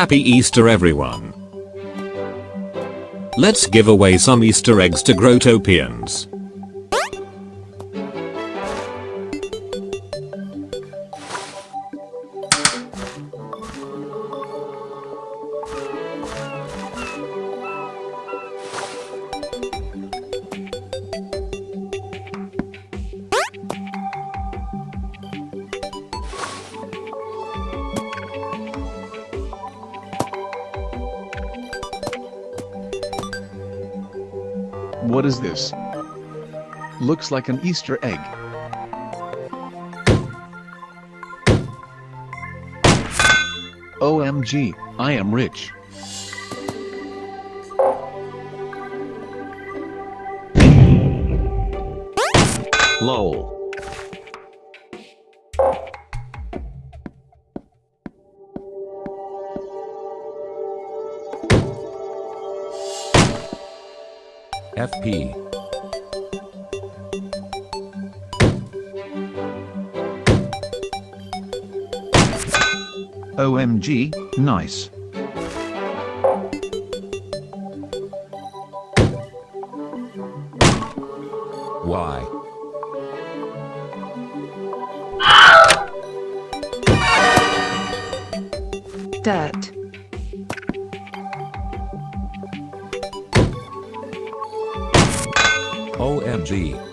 Happy Easter everyone. Let's give away some Easter eggs to Growtopians. What is this? Looks like an Easter egg. OMG, I am rich. LOL. FP. OMG, nice. Y. dirt, OMG.